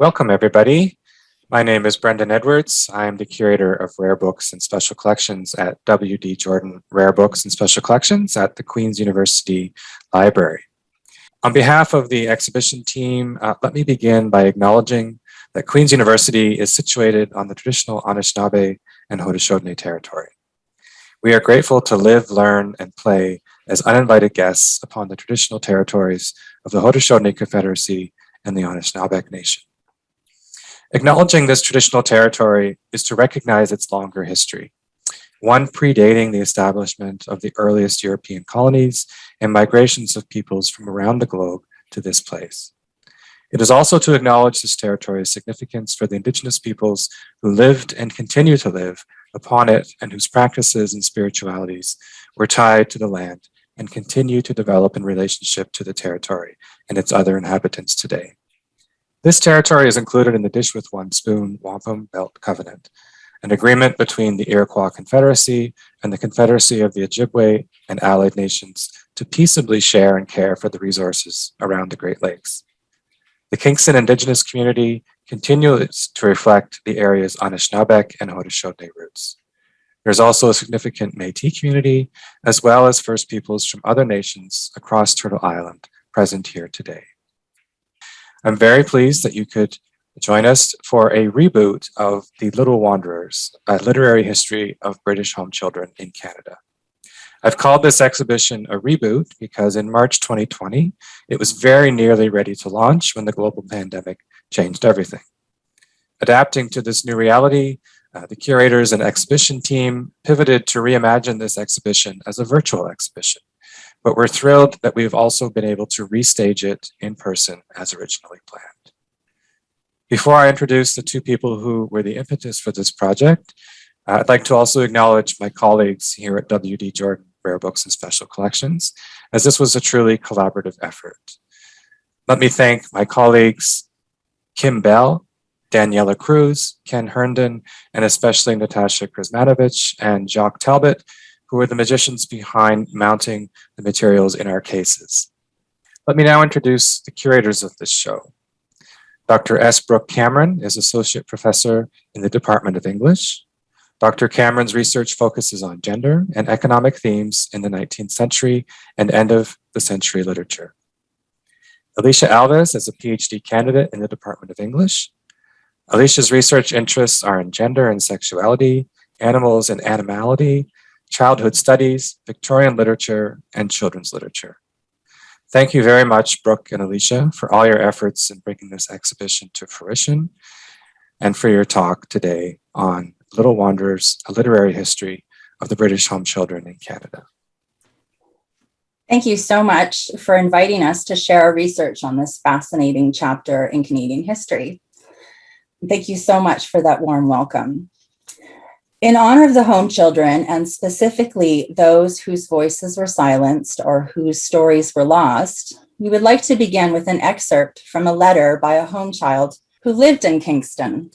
Welcome, everybody. My name is Brendan Edwards. I am the curator of rare books and special collections at W.D. Jordan Rare Books and Special Collections at the Queen's University Library. On behalf of the exhibition team, uh, let me begin by acknowledging that Queen's University is situated on the traditional Anishinaabe and Haudenosaunee territory. We are grateful to live, learn, and play as uninvited guests upon the traditional territories of the Haudenosaunee Confederacy and the Anishinaabe Nation. Acknowledging this traditional territory is to recognize its longer history, one predating the establishment of the earliest European colonies and migrations of peoples from around the globe to this place. It is also to acknowledge this territory's significance for the indigenous peoples who lived and continue to live upon it and whose practices and spiritualities were tied to the land and continue to develop in relationship to the territory and its other inhabitants today. This territory is included in the Dish with One Spoon Wampum Belt Covenant, an agreement between the Iroquois Confederacy and the Confederacy of the Ojibwe and allied nations to peaceably share and care for the resources around the Great Lakes. The Kingston Indigenous community continues to reflect the area's Anishinaabeg and Haudenosaunee roots. There's also a significant Métis community, as well as First Peoples from other nations across Turtle Island present here today. I'm very pleased that you could join us for a reboot of The Little Wanderers, a literary history of British home children in Canada. I've called this exhibition a reboot because in March 2020, it was very nearly ready to launch when the global pandemic changed everything. Adapting to this new reality, uh, the curators and exhibition team pivoted to reimagine this exhibition as a virtual exhibition but we're thrilled that we've also been able to restage it in person as originally planned. Before I introduce the two people who were the impetus for this project, I'd like to also acknowledge my colleagues here at WD Jordan Rare Books and Special Collections, as this was a truly collaborative effort. Let me thank my colleagues, Kim Bell, Daniela Cruz, Ken Herndon, and especially Natasha Krizmanovich and Jacques Talbot who are the magicians behind mounting the materials in our cases. Let me now introduce the curators of this show. Dr. S. Brooke Cameron is Associate Professor in the Department of English. Dr. Cameron's research focuses on gender and economic themes in the 19th century and end of the century literature. Alicia Alves is a PhD candidate in the Department of English. Alicia's research interests are in gender and sexuality, animals and animality, childhood studies, Victorian literature, and children's literature. Thank you very much, Brooke and Alicia, for all your efforts in bringing this exhibition to fruition and for your talk today on Little Wanderers, a literary history of the British home children in Canada. Thank you so much for inviting us to share our research on this fascinating chapter in Canadian history. Thank you so much for that warm welcome. In honor of the home children, and specifically those whose voices were silenced or whose stories were lost, we would like to begin with an excerpt from a letter by a home child who lived in Kingston.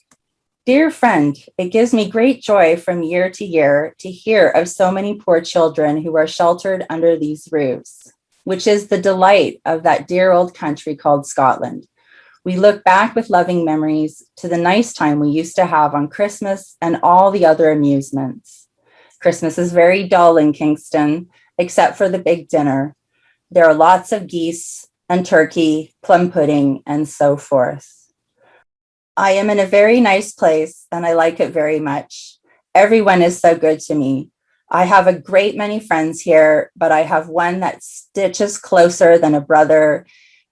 Dear friend, it gives me great joy from year to year to hear of so many poor children who are sheltered under these roofs, which is the delight of that dear old country called Scotland. We look back with loving memories to the nice time we used to have on Christmas and all the other amusements. Christmas is very dull in Kingston, except for the big dinner. There are lots of geese and turkey, plum pudding, and so forth. I am in a very nice place and I like it very much. Everyone is so good to me. I have a great many friends here, but I have one that stitches closer than a brother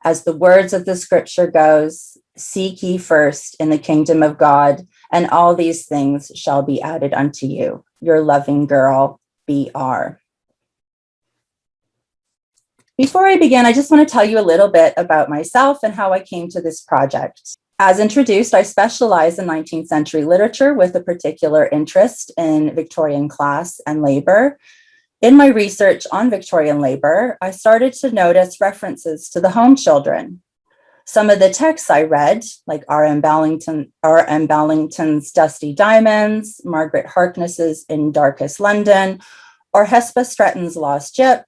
as the words of the scripture goes, seek ye first in the kingdom of God, and all these things shall be added unto you. Your loving girl, BR. Before I begin, I just want to tell you a little bit about myself and how I came to this project. As introduced, I specialize in 19th century literature with a particular interest in Victorian class and labor, in my research on Victorian labor, I started to notice references to the home children. Some of the texts I read, like R.M. Ballantyne. Ballantyne's Dusty Diamonds, Margaret Harkness's In Darkest London, or Hesba Stretton's Lost Gyp,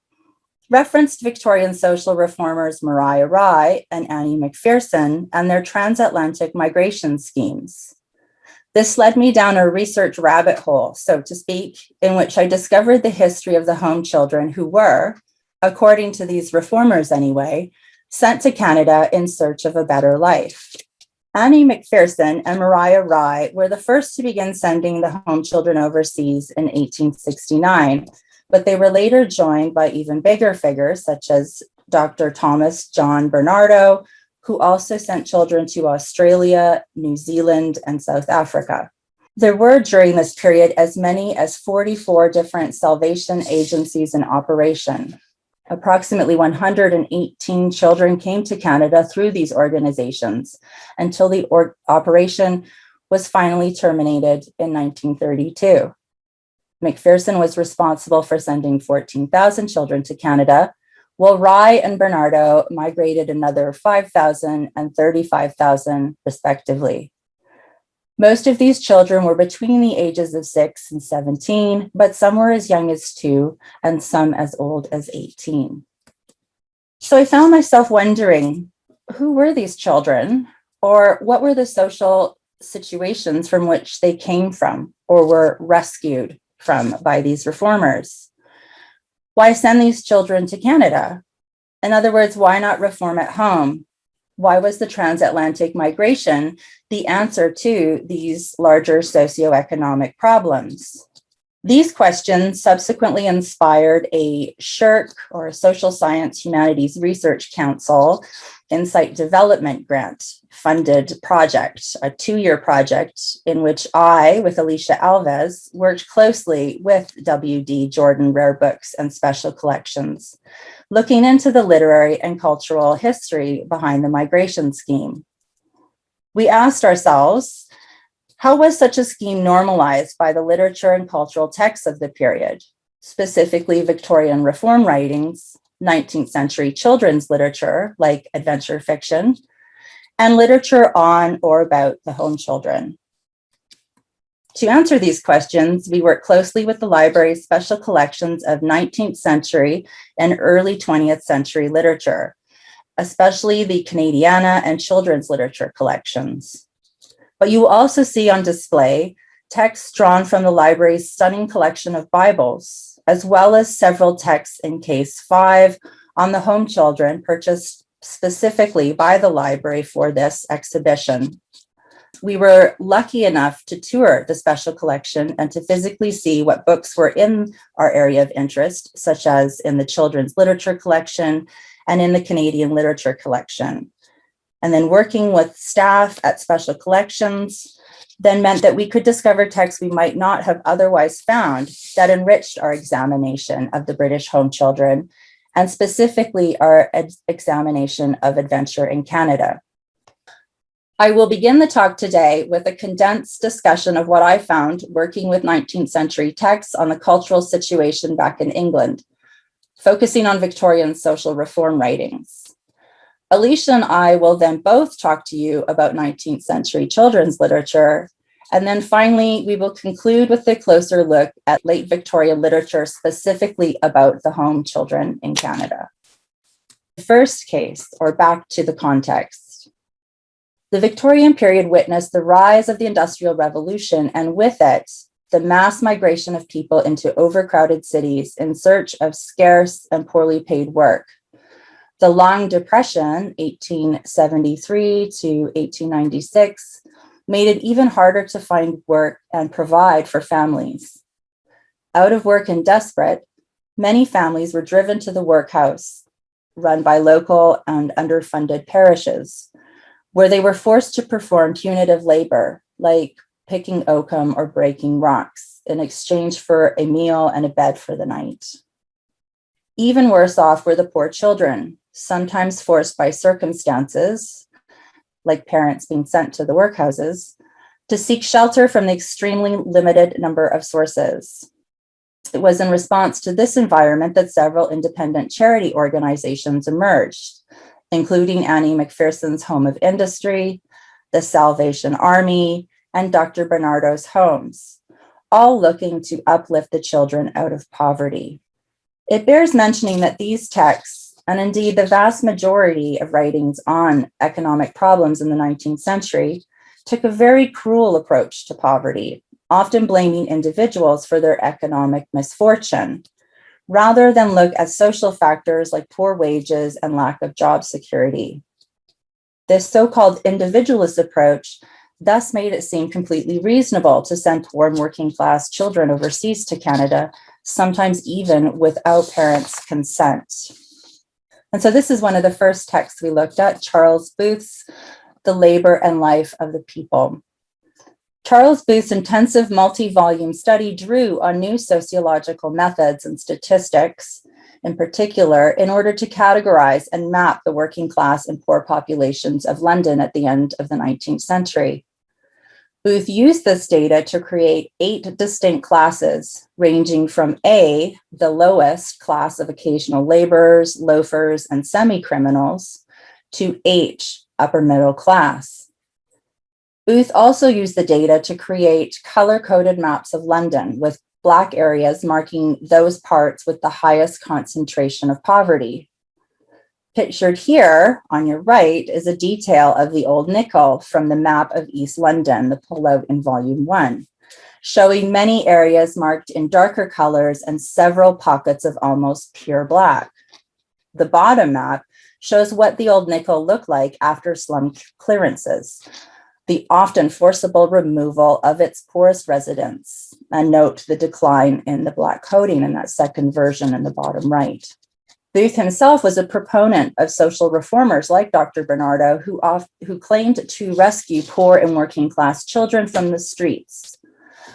referenced Victorian social reformers Mariah Rye and Annie McPherson and their transatlantic migration schemes. This led me down a research rabbit hole, so to speak, in which I discovered the history of the home children who were, according to these reformers anyway, sent to Canada in search of a better life. Annie McPherson and Mariah Rye were the first to begin sending the home children overseas in 1869, but they were later joined by even bigger figures such as Dr. Thomas John Barnardo, who also sent children to Australia, New Zealand, and South Africa. There were during this period as many as 44 different salvation agencies in operation. Approximately 118 children came to Canada through these organizations until the operation was finally terminated in 1932. McPherson was responsible for sending 14,000 children to Canada, while Rye and Barnardo migrated another 5,000 and 35,000 respectively. Most of these children were between the ages of six and 17, but some were as young as two and some as old as 18. So I found myself wondering, who were these children or what were the social situations from which they came from or were rescued from by these reformers? Why send these children to Canada? In other words, why not reform at home? Why was the transatlantic migration the answer to these larger socioeconomic problems? These questions subsequently inspired a SSHRC or Social Science Humanities Research Council Insight Development Grant funded project, a two-year project in which I, with Alicia Alves, worked closely with WD Jordan Rare Books and Special Collections, looking into the literary and cultural history behind the migration scheme. We asked ourselves, how was such a scheme normalized by the literature and cultural texts of the period, specifically Victorian reform writings, 19th century children's literature like adventure fiction, and literature on or about the home children. To answer these questions, we work closely with the library's special collections of 19th century and early 20th century literature, especially the Canadiana and children's literature collections. But you will also see on display texts drawn from the library's stunning collection of Bibles, as well as several texts in case five on the home children purchased specifically by the library for this exhibition. We were lucky enough to tour the special collection and to physically see what books were in our area of interest, such as in the children's literature collection and in the Canadian literature collection. And then working with staff at special collections then meant that we could discover texts we might not have otherwise found that enriched our examination of the British home children and specifically our examination of adventure in Canada. I will begin the talk today with a condensed discussion of what I found working with 19th century texts on the cultural situation back in England, focusing on Victorian social reform writings. Alicia and I will then both talk to you about 19th century children's literature. And then finally, we will conclude with a closer look at late Victorian literature specifically about the home children in Canada. The First case, or back to the context. The Victorian period witnessed the rise of the Industrial Revolution and with it, the mass migration of people into overcrowded cities in search of scarce and poorly paid work. The Long Depression, 1873 to 1896, made it even harder to find work and provide for families. Out of work and desperate, many families were driven to the workhouse, run by local and underfunded parishes, where they were forced to perform punitive labor, like picking oakum or breaking rocks in exchange for a meal and a bed for the night. Even worse off were the poor children, sometimes forced by circumstances, like parents being sent to the workhouses, to seek shelter from the extremely limited number of sources. It was in response to this environment that several independent charity organizations emerged, including Annie McPherson's Home of Industry, the Salvation Army, and Dr. Barnardo's Homes, all looking to uplift the children out of poverty. It bears mentioning that these texts, and indeed the vast majority of writings on economic problems in the 19th century, took a very cruel approach to poverty, often blaming individuals for their economic misfortune, rather than look at social factors like poor wages and lack of job security. This so-called individualist approach thus made it seem completely reasonable to send poor and working class children overseas to Canada, sometimes even without parents' consent. And so this is one of the first texts we looked at, Charles Booth's The Labor and Life of the People. Charles Booth's intensive multi-volume study drew on new sociological methods and statistics in particular in order to categorize and map the working class and poor populations of London at the end of the 19th century. Booth used this data to create eight distinct classes, ranging from A, the lowest class of occasional laborers, loafers, and semi-criminals, to H, upper middle class. Booth also used the data to create color-coded maps of London with black areas marking those parts with the highest concentration of poverty. Pictured here on your right is a detail of the Old Nichol from the map of East London, the pullout in volume one, showing many areas marked in darker colors and several pockets of almost pure black. The bottom map shows what the Old Nichol looked like after slum clearances the often forcible removal of its poorest residents. And note the decline in the black coating in that second version in the bottom right. Booth himself was a proponent of social reformers like Dr. Barnardo, who, off, who claimed to rescue poor and working class children from the streets.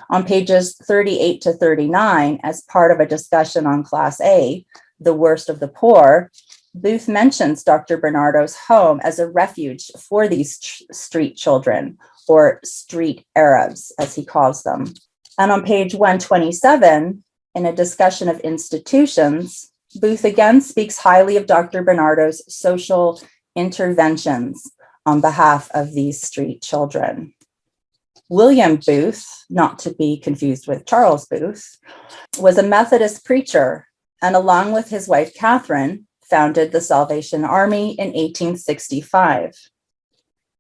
On pages 38 to 39, as part of a discussion on Class A, the worst of the poor, Booth mentions Dr. Barnardo's home as a refuge for these street children, or street Arabs, as he calls them. And on page 127, in a discussion of institutions, Booth again speaks highly of Dr. Barnardo's social interventions on behalf of these street children. William Booth, not to be confused with Charles Booth, was a Methodist preacher, and along with his wife, Catherine, founded the Salvation Army in 1865.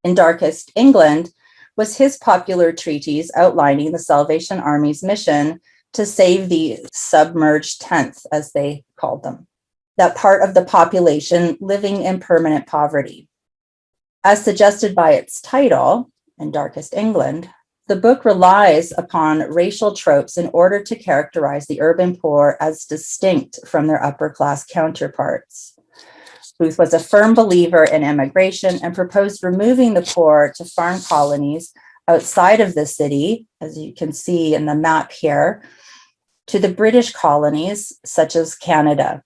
In Darkest England was his popular treatise outlining the Salvation Army's mission to save the submerged tenth, as they called them, that part of the population living in permanent poverty. As suggested by its title, In Darkest England, the book relies upon racial tropes in order to characterize the urban poor as distinct from their upper class counterparts. Booth was a firm believer in immigration and proposed removing the poor to farm colonies outside of the city, as you can see in the map here, to the British colonies, such as Canada.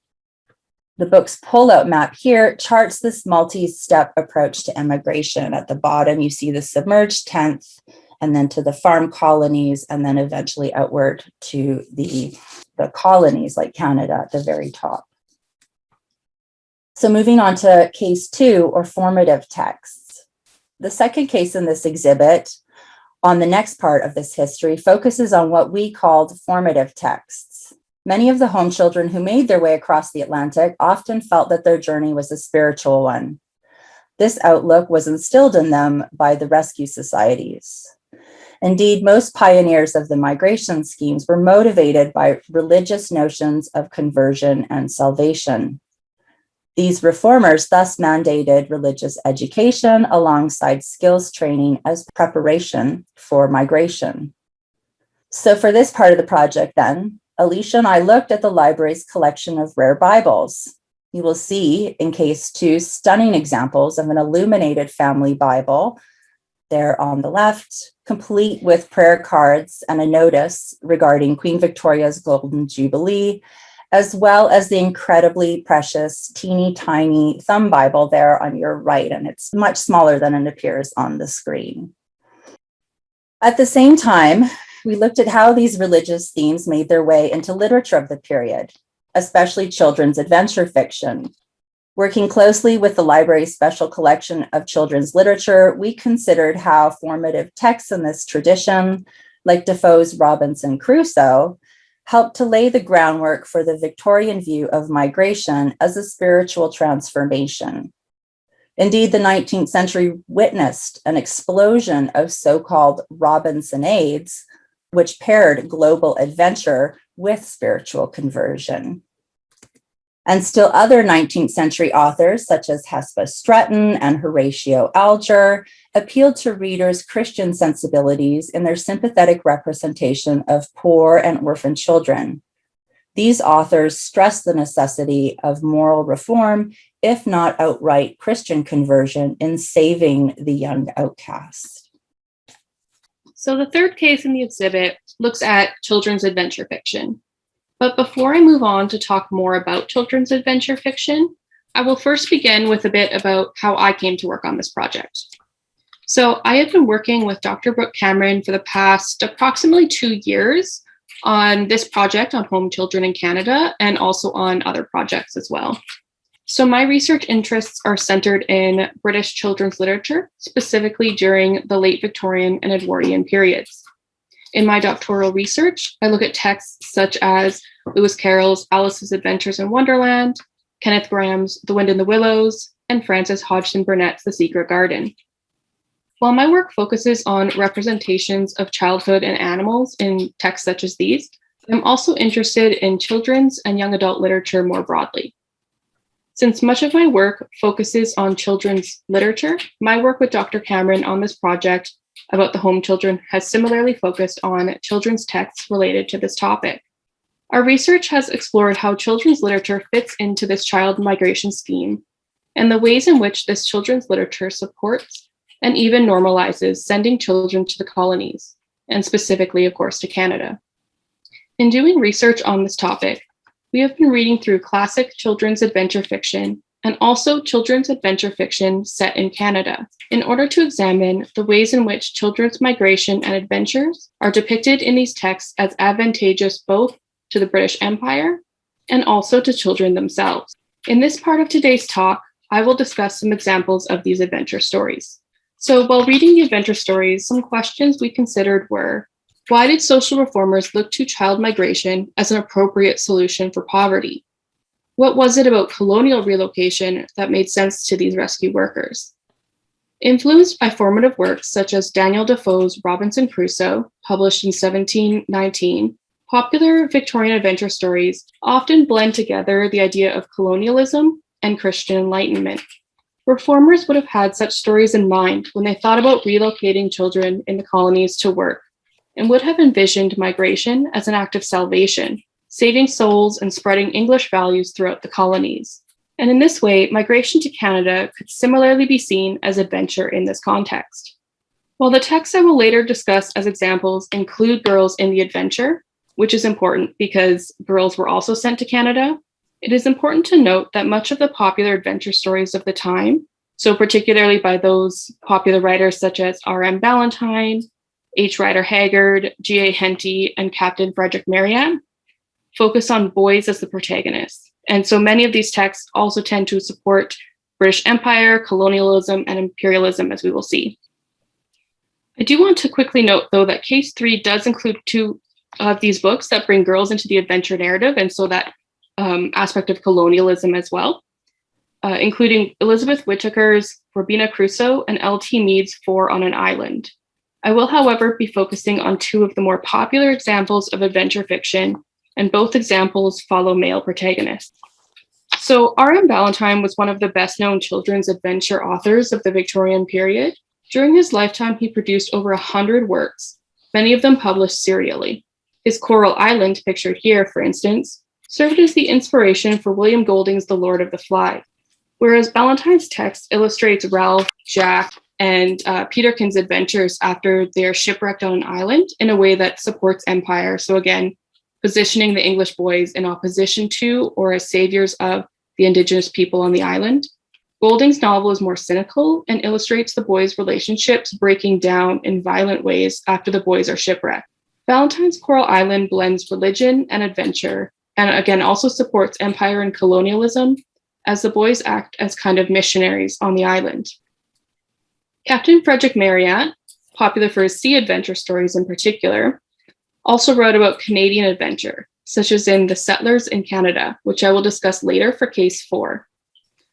The book's pullout map here charts this multi-step approach to immigration. At the bottom, you see the submerged 10th, and then to the farm colonies, and then eventually outward to the, the colonies like Canada at the very top. So moving on to case two, or formative texts. The second case in this exhibit on the next part of this history focuses on what we called formative texts. Many of the home children who made their way across the Atlantic often felt that their journey was a spiritual one. This outlook was instilled in them by the rescue societies. Indeed, most pioneers of the migration schemes were motivated by religious notions of conversion and salvation. These reformers thus mandated religious education alongside skills training as preparation for migration. So for this part of the project then, Alicia and I looked at the library's collection of rare Bibles. You will see in case two stunning examples of an illuminated family Bible there on the left, complete with prayer cards and a notice regarding Queen Victoria's Golden Jubilee, as well as the incredibly precious teeny tiny thumb Bible there on your right, and it's much smaller than it appears on the screen. At the same time, we looked at how these religious themes made their way into literature of the period, especially children's adventure fiction, Working closely with the library's special collection of children's literature, we considered how formative texts in this tradition, like Defoe's Robinson Crusoe, helped to lay the groundwork for the Victorian view of migration as a spiritual transformation. Indeed, the 19th century witnessed an explosion of so-called Robinsonades, which paired global adventure with spiritual conversion. And still other 19th century authors, such as Hesba Stretton and Horatio Alger, appealed to readers' Christian sensibilities in their sympathetic representation of poor and orphan children. These authors stressed the necessity of moral reform, if not outright Christian conversion, in saving the young outcast. So the third case in the exhibit looks at children's adventure fiction. But before I move on to talk more about children's adventure fiction, I will first begin with a bit about how I came to work on this project. So I have been working with Dr. Brooke Cameron for the past approximately two years on this project on home children in Canada and also on other projects as well. So my research interests are centered in British children's literature, specifically during the late Victorian and Edwardian periods. In my doctoral research, I look at texts such as Lewis Carroll's Alice's Adventures in Wonderland, Kenneth Grahame's The Wind in the Willows, and Frances Hodgson Burnett's The Secret Garden. While my work focuses on representations of childhood and animals in texts such as these, I'm also interested in children's and young adult literature more broadly. Since much of my work focuses on children's literature, my work with Dr. Cameron on this project about the home children has similarly focused on children's texts related to this topic. Our research has explored how children's literature fits into this child migration scheme and the ways in which this children's literature supports and even normalizes sending children to the colonies, and specifically, of course, to Canada. In doing research on this topic, we have been reading through classic children's adventure fiction and also children's adventure fiction set in Canada in order to examine the ways in which children's migration and adventures are depicted in these texts as advantageous both to the British Empire and also to children themselves. In this part of today's talk, I will discuss some examples of these adventure stories. So while reading the adventure stories, some questions we considered were, why did social reformers look to child migration as an appropriate solution for poverty? What was it about colonial relocation that made sense to these rescue workers? Influenced by formative works such as Daniel Defoe's Robinson Crusoe, published in 1719, popular Victorian adventure stories often blend together the idea of colonialism and Christian enlightenment. Reformers would have had such stories in mind when they thought about relocating children in the colonies to work and would have envisioned migration as an act of salvation, saving souls and spreading English values throughout the colonies. And in this way, migration to Canada could similarly be seen as adventure in this context. While the texts I will later discuss as examples include girls in the adventure, which is important because girls were also sent to Canada, it is important to note that much of the popular adventure stories of the time, so particularly by those popular writers such as R.M. Ballantyne, H. Rider Haggard, G.A. Henty, and Captain Frederick Marryat focus on boys as the protagonists. And so many of these texts also tend to support British Empire, colonialism, and imperialism, as we will see. I do want to quickly note, though, that case three does include two of these books that bring girls into the adventure narrative, and so that um, aspect of colonialism as well, uh, including Elizabeth Whitaker's Robina Crusoe and L.T. Meade's Four on an Island. I will, however, be focusing on two of the more popular examples of adventure fiction, and both examples follow male protagonists. So R.M. Ballantyne was one of the best known children's adventure authors of the Victorian period. During his lifetime, he produced over a 100 works, many of them published serially. His Coral Island, pictured here, for instance, served as the inspiration for William Golding's The Lord of the Flies, whereas Ballantyne's text illustrates Ralph, Jack, and uh, Peterkin's adventures after they're shipwrecked on an island in a way that supports empire. So again, positioning the English boys in opposition to or as saviors of the indigenous people on the island. Golding's novel is more cynical and illustrates the boys' relationships breaking down in violent ways after the boys are shipwrecked. Ballantyne's Coral Island blends religion and adventure, and again also supports empire and colonialism as the boys act as kind of missionaries on the island. Captain Frederick Marryat, popular for his sea adventure stories in particular, also wrote about Canadian adventure, such as in The Settlers in Canada, which I will discuss later for case four.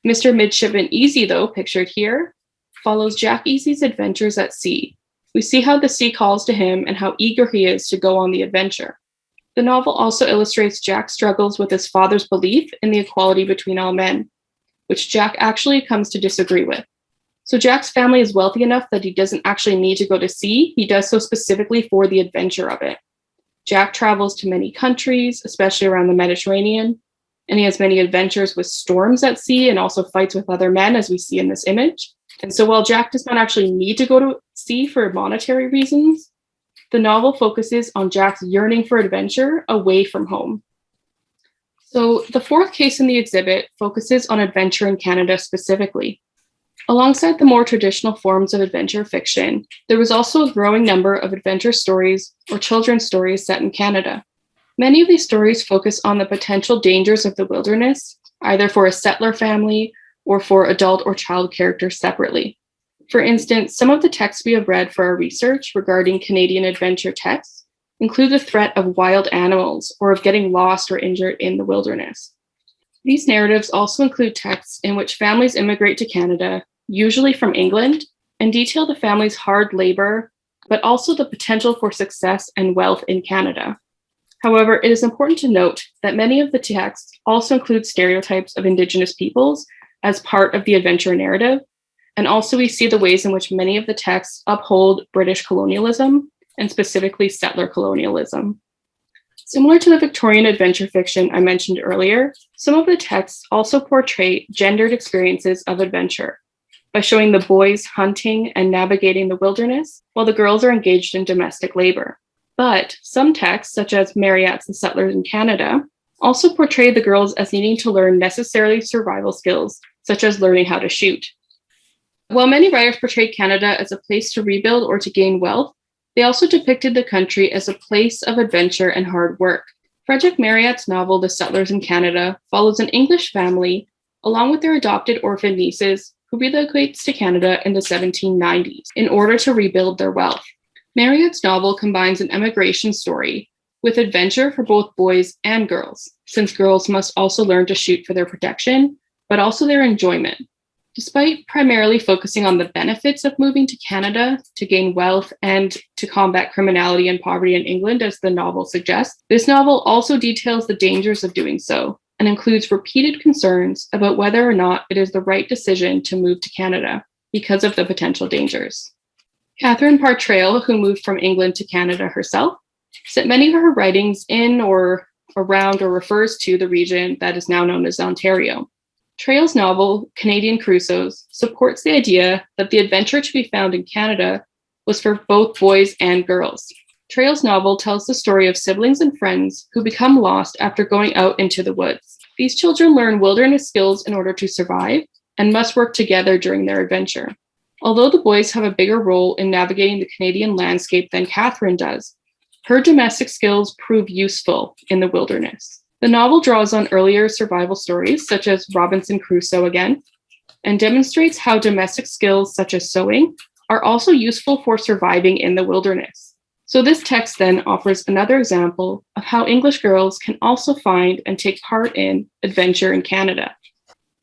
Mr. Midshipman Easy, though, pictured here, follows Jack Easy's adventures at sea. We see how the sea calls to him and how eager he is to go on the adventure. The novel also illustrates Jack's struggles with his father's belief in the equality between all men, which Jack actually comes to disagree with. So Jack's family is wealthy enough that he doesn't actually need to go to sea. He does so specifically for the adventure of it. Jack travels to many countries, especially around the Mediterranean, and he has many adventures with storms at sea and also fights with other men, as we see in this image. And so while Jack does not actually need to go to sea for monetary reasons, the novel focuses on Jack's yearning for adventure away from home. So the fourth case in the exhibit focuses on adventure in Canada specifically. Alongside the more traditional forms of adventure fiction, there was also a growing number of adventure stories or children's stories set in Canada. Many of these stories focus on the potential dangers of the wilderness, either for a settler family or for adult or child characters separately. For instance, some of the texts we have read for our research regarding Canadian adventure texts include the threat of wild animals or of getting lost or injured in the wilderness. These narratives also include texts in which families immigrate to Canada, usually from England, and detail the family's hard labor, but also the potential for success and wealth in Canada. However, it is important to note that many of the texts also include stereotypes of Indigenous peoples as part of the adventure narrative, and also we see the ways in which many of the texts uphold British colonialism and specifically settler colonialism. Similar to the Victorian adventure fiction I mentioned earlier, some of the texts also portray gendered experiences of adventure by showing the boys hunting and navigating the wilderness while the girls are engaged in domestic labor. But some texts, such as Marryat's The Settlers in Canada, also portray the girls as needing to learn necessary survival skills, such as learning how to shoot. While many writers portrayed Canada as a place to rebuild or to gain wealth, they also depicted the country as a place of adventure and hard work. Frederick Marryat's novel, The Settlers in Canada, follows an English family, along with their adopted orphan nieces, who relocates to Canada in the 1790s in order to rebuild their wealth. Marryat's novel combines an emigration story with adventure for both boys and girls, since girls must also learn to shoot for their protection, but also their enjoyment. Despite primarily focusing on the benefits of moving to Canada to gain wealth and to combat criminality and poverty in England, as the novel suggests, this novel also details the dangers of doing so and includes repeated concerns about whether or not it is the right decision to move to Canada because of the potential dangers. Catherine Parr Traill, who moved from England to Canada herself, set many of her writings in or around or refers to the region that is now known as Ontario. Traill's novel, Canadian Crusoes, supports the idea that the adventure to be found in Canada was for both boys and girls. Traill's novel tells the story of siblings and friends who become lost after going out into the woods. These children learn wilderness skills in order to survive and must work together during their adventure. Although the boys have a bigger role in navigating the Canadian landscape than Catherine does, her domestic skills prove useful in the wilderness. The novel draws on earlier survival stories, such as Robinson Crusoe again, and demonstrates how domestic skills such as sewing are also useful for surviving in the wilderness. So this text then offers another example of how English girls can also find and take part in adventure in Canada.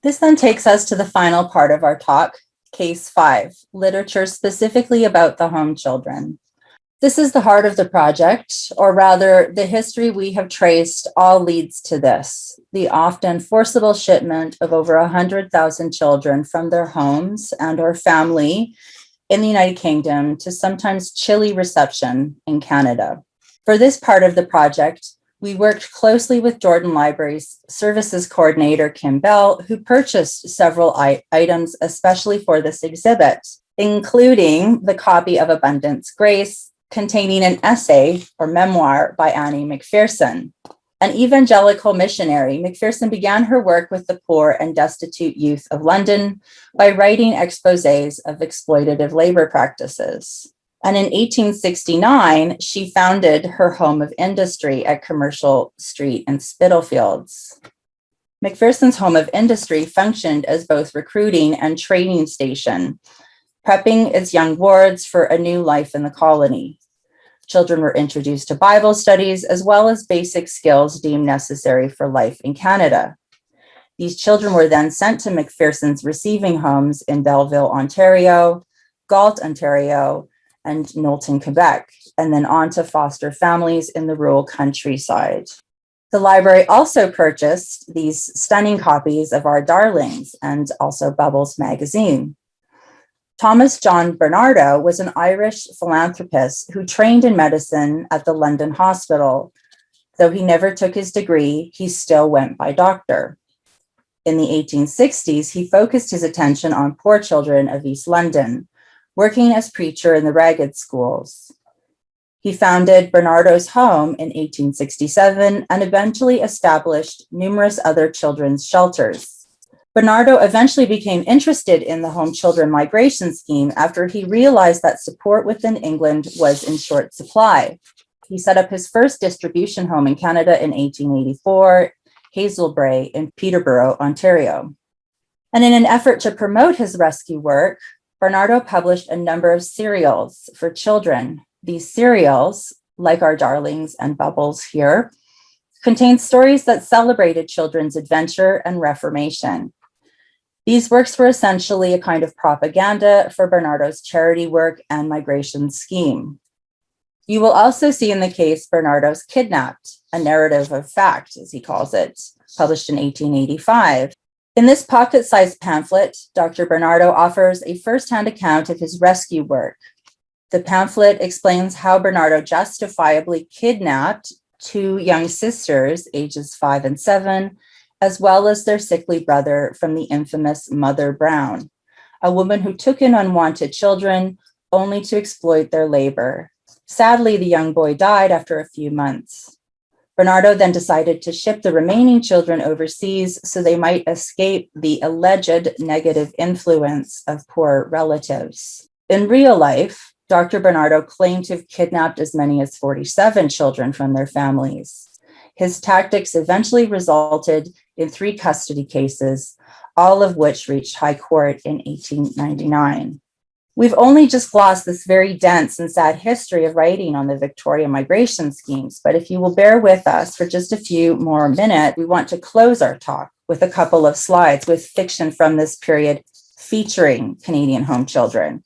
This then takes us to the final part of our talk, case five, literature specifically about the home children. This is the heart of the project, or rather the history we have traced all leads to this, the often forcible shipment of over 100,000 children from their homes and or family in the United Kingdom to sometimes chilly reception in Canada. For this part of the project, we worked closely with Jordan Libraries Services Coordinator Kim Bell, who purchased several items especially for this exhibit, including the copy of Abundance Grace, containing an essay or memoir by Annie McPherson. An evangelical missionary, McPherson began her work with the poor and destitute youth of London by writing exposés of exploitative labor practices. And in 1869, she founded her home of industry at Commercial Street in Spitalfields. McPherson's home of industry functioned as both recruiting and training station, prepping its young wards for a new life in the colony. Children were introduced to Bible studies as well as basic skills deemed necessary for life in Canada. These children were then sent to McPherson's receiving homes in Belleville, Ontario, Galt, Ontario, and Knowlton, Quebec, and then on to foster families in the rural countryside. The library also purchased these stunning copies of Our Darlings and also Bubbles magazine. Thomas John Barnardo was an Irish philanthropist who trained in medicine at the London Hospital. Though he never took his degree, he still went by doctor. In the 1860s, he focused his attention on poor children of East London, working as preacher in the Ragged schools. He founded Barnardo's Home in 1867 and eventually established numerous other children's shelters. Barnardo eventually became interested in the home children migration scheme after he realized that support within England was in short supply. He set up his first distribution home in Canada in 1884, Hazelbrae in Peterborough, Ontario. And in an effort to promote his rescue work, Barnardo published a number of serials for children. These serials, like Our Darlings and Bubbles here, contained stories that celebrated children's adventure and reformation. These works were essentially a kind of propaganda for Barnardo's charity work and migration scheme. You will also see in the case Barnardo's Kidnapped, a narrative of fact, as he calls it, published in 1885. In this pocket-sized pamphlet, Dr. Barnardo offers a first-hand account of his rescue work. The pamphlet explains how Barnardo justifiably kidnapped two young sisters, ages five and seven, as well as their sickly brother from the infamous Mother Brown, a woman who took in unwanted children only to exploit their labor. Sadly, the young boy died after a few months. Barnardo then decided to ship the remaining children overseas so they might escape the alleged negative influence of poor relatives. In real life, Dr. Barnardo claimed to have kidnapped as many as 47 children from their families. His tactics eventually resulted in three custody cases, all of which reached high court in 1899. We've only just glossed this very dense and sad history of writing on the Victoria migration schemes, but if you will bear with us for just a few more minutes, we want to close our talk with a couple of slides with fiction from this period featuring Canadian home children.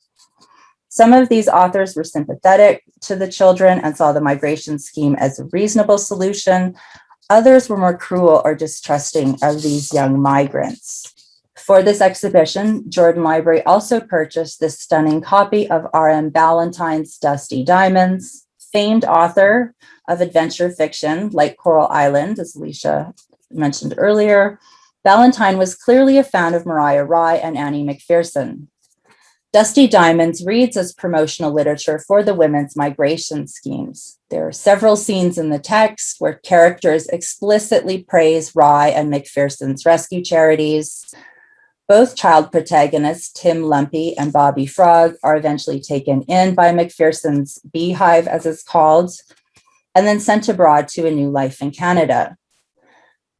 Some of these authors were sympathetic to the children and saw the migration scheme as a reasonable solution. Others were more cruel or distrusting of these young migrants. For this exhibition, Jordan Library also purchased this stunning copy of R.M. Ballantyne's Dusty Diamonds, famed author of adventure fiction like Coral Island, as Alicia mentioned earlier. Ballantyne was clearly a fan of Mariah Rye and Annie McPherson. Dusty Diamonds reads as promotional literature for the women's migration schemes. There are several scenes in the text where characters explicitly praise Rye and McPherson's rescue charities. Both child protagonists, Tim Lumpy and Bobby Frog, are eventually taken in by McPherson's beehive, as it's called, and then sent abroad to a new life in Canada.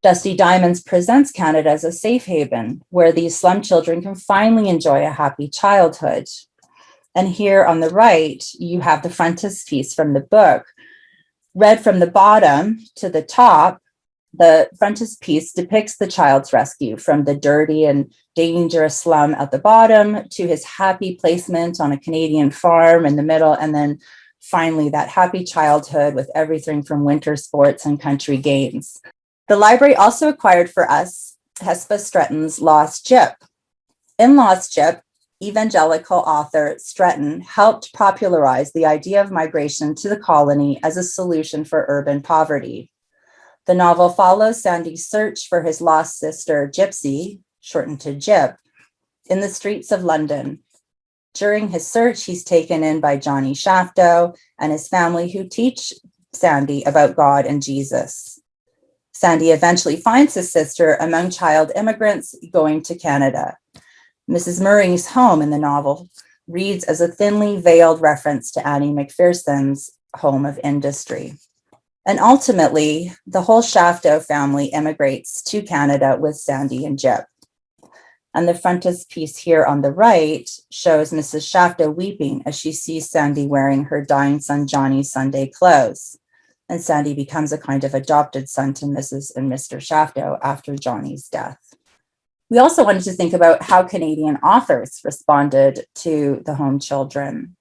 Dusty Diamonds presents Canada as a safe haven where these slum children can finally enjoy a happy childhood. And here on the right, you have the frontispiece from the book. Read from the bottom to the top, the frontispiece depicts the child's rescue from the dirty and dangerous slum at the bottom to his happy placement on a Canadian farm in the middle, and then finally that happy childhood with everything from winter sports and country games. The library also acquired for us Hesba Stretton's Lost Gyp. In Lost Gyp, evangelical author Stretton helped popularize the idea of migration to the colony as a solution for urban poverty. The novel follows Sandy's search for his lost sister, Gypsy, shortened to Gyp, in the streets of London. During his search, he's taken in by Johnny Shafto and his family who teach Sandy about God and Jesus. Sandy eventually finds his sister among child immigrants going to Canada. Mrs. Murray's home in the novel reads as a thinly veiled reference to Annie McPherson's home of industry. And ultimately, the whole Shafto family immigrates to Canada with Sandy and Gyp. And the frontispiece here on the right shows Mrs. Shafto weeping as she sees Sandy wearing her dying son Johnny's Sunday clothes. And Sandy becomes a kind of adopted son to Mrs. and Mr. Shafto after Johnny's death. We also wanted to think about how Canadian authors responded to the home children.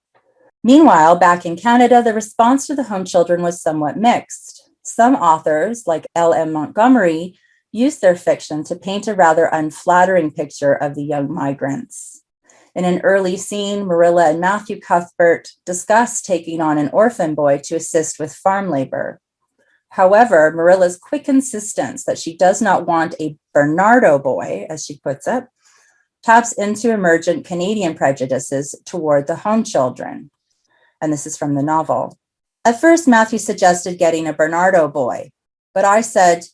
Meanwhile, back in Canada, the response to the home children was somewhat mixed. Some authors, like L.M. Montgomery, used their fiction to paint a rather unflattering picture of the young migrants. In an early scene, Marilla and Matthew Cuthbert discuss taking on an orphan boy to assist with farm labor. However, Marilla's quick insistence that she does not want a Barnardo boy, as she puts it, taps into emergent Canadian prejudices toward the home children. And this is from the novel. At first, Matthew suggested getting a Barnardo boy, but I said,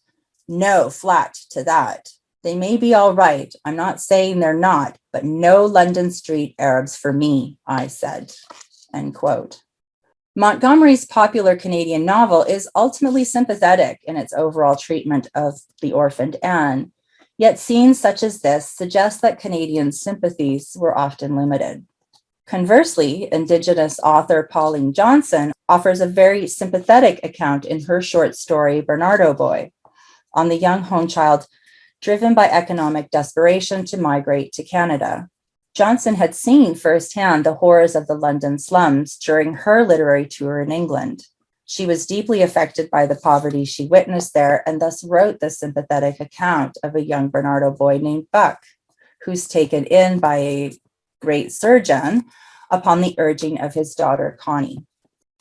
no, flat to that. They may be all right. I'm not saying they're not, but no London street Arabs for me, I said, end quote. Montgomery's popular Canadian novel is ultimately sympathetic in its overall treatment of the orphaned Anne, yet scenes such as this suggest that Canadian sympathies were often limited. Conversely, Indigenous author Pauline Johnson offers a very sympathetic account in her short story, Barnardo Boy, on the young home child driven by economic desperation to migrate to Canada. Johnson had seen firsthand the horrors of the London slums during her literary tour in England. She was deeply affected by the poverty she witnessed there and thus wrote the sympathetic account of a young Barnardo boy named Buck, who's taken in by a great surgeon upon the urging of his daughter, Connie.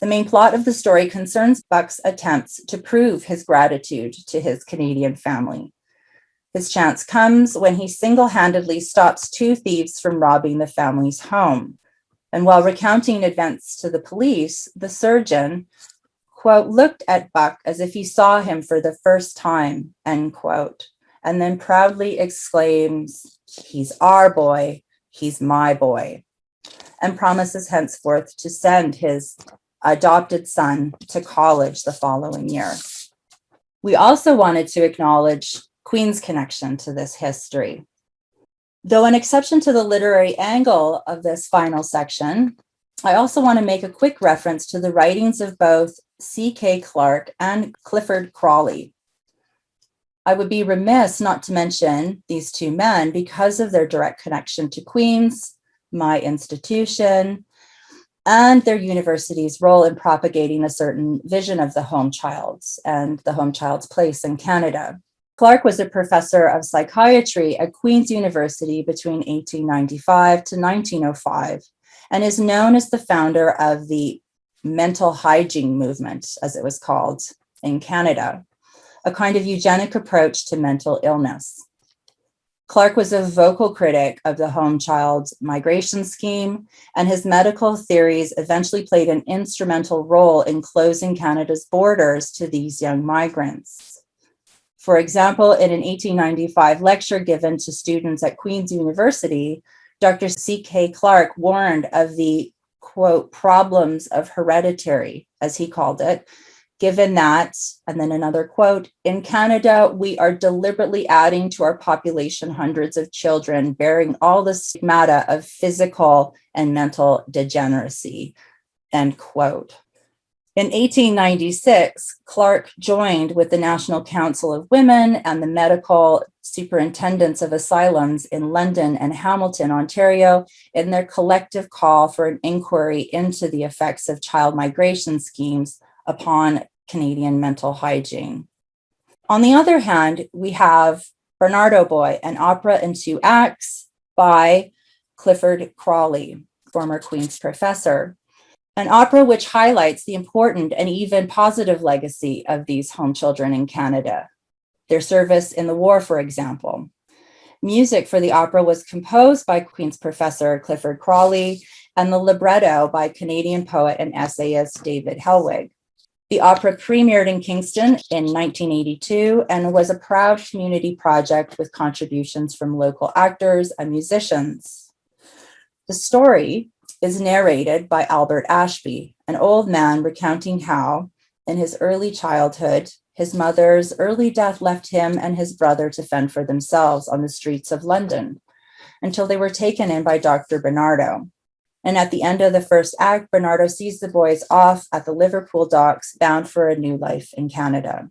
The main plot of the story concerns Buck's attempts to prove his gratitude to his Canadian family. His chance comes when he single-handedly stops two thieves from robbing the family's home. And while recounting events to the police, the surgeon, quote, looked at Buck as if he saw him for the first time, end quote, and then proudly exclaims, he's our boy, he's my boy, and promises henceforth to send his adopted son to college the following year. We also wanted to acknowledge Queen's connection to this history. Though an exception to the literary angle of this final section, I also want to make a quick reference to the writings of both C.K. Clarke and Clifford Crawley. I would be remiss not to mention these two men because of their direct connection to Queen's, my institution, and their university's role in propagating a certain vision of the home child's and the home child's place in Canada. Clarke was a professor of psychiatry at Queen's University between 1895 to 1905 and is known as the founder of the mental hygiene movement, as it was called in Canada, a kind of eugenic approach to mental illness. Clarke was a vocal critic of the home child migration scheme, and his medical theories eventually played an instrumental role in closing Canada's borders to these young migrants. For example, in an 1895 lecture given to students at Queen's University, Dr. C.K. Clarke warned of the, quote, problems of hereditary, as he called it, given that, and then another quote, in Canada, we are deliberately adding to our population hundreds of children bearing all the stigmata of physical and mental degeneracy, end quote. In 1896, Clarke joined with the National Council of Women and the medical superintendents of asylums in London and Hamilton, Ontario, in their collective call for an inquiry into the effects of child migration schemes upon Canadian mental hygiene. On the other hand, we have Barnardo Boy, an opera in two acts by Clifford Crawley, former Queen's professor, an opera which highlights the important and even positive legacy of these home children in Canada, their service in the war, for example. Music for the opera was composed by Queen's professor Clifford Crawley and the libretto by Canadian poet and essayist David Helwig. The opera premiered in Kingston in 1982 and was a proud community project with contributions from local actors and musicians. The story is narrated by Albert Ashby, an old man recounting how, in his early childhood, his mother's early death left him and his brother to fend for themselves on the streets of London. until they were taken in by Dr. Barnardo. And at the end of the first act, Barnardo sees the boys off at the Liverpool docks, bound for a new life in Canada.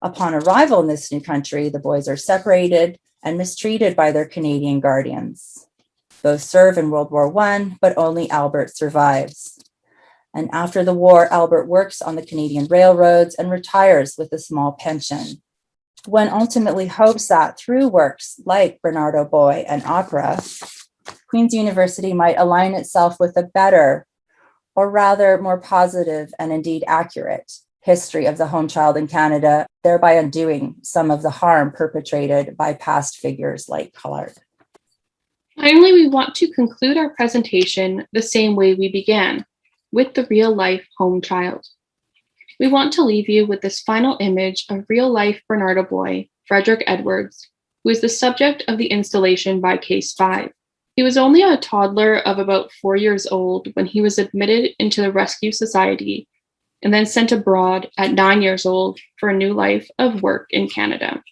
Upon arrival in this new country, the boys are separated and mistreated by their Canadian guardians. Both serve in World War I, but only Albert survives. And after the war, Albert works on the Canadian railroads and retires with a small pension. One ultimately hopes that through works like Barnardo Boy and opera, Queen's University might align itself with a better, or rather more positive and indeed accurate, history of the home child in Canada, thereby undoing some of the harm perpetrated by past figures like Collard. Finally, we want to conclude our presentation the same way we began, with the real life home child. We want to leave you with this final image of real life Barnardo boy, Frederick Edwards, who is the subject of the installation by Case 5. He was only a toddler of about four years old when he was admitted into the Rescue Society and then sent abroad at nine years old for a new life of work in Canada.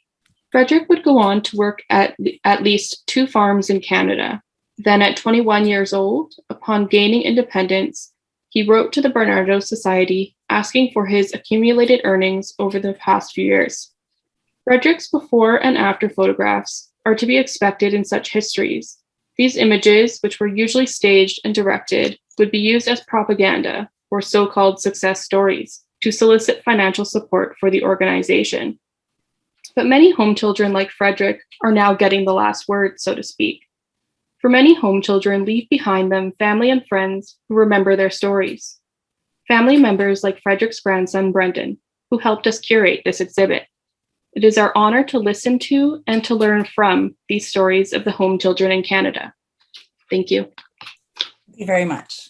Frederick would go on to work at at least two farms in Canada. Then, at 21 years old, upon gaining independence, he wrote to the Barnardo Society asking for his accumulated earnings over the past few years. Frederick's before and after photographs are to be expected in such histories. These images, which were usually staged and directed, would be used as propaganda or so called success stories to solicit financial support for the organization. But many home children like Frederick are now getting the last word, so to speak. For many home children leave behind them family and friends who remember their stories. Family members like Frederick's grandson, Brendan, who helped us curate this exhibit. It is our honor to listen to and to learn from these stories of the home children in Canada. Thank you. Thank you very much.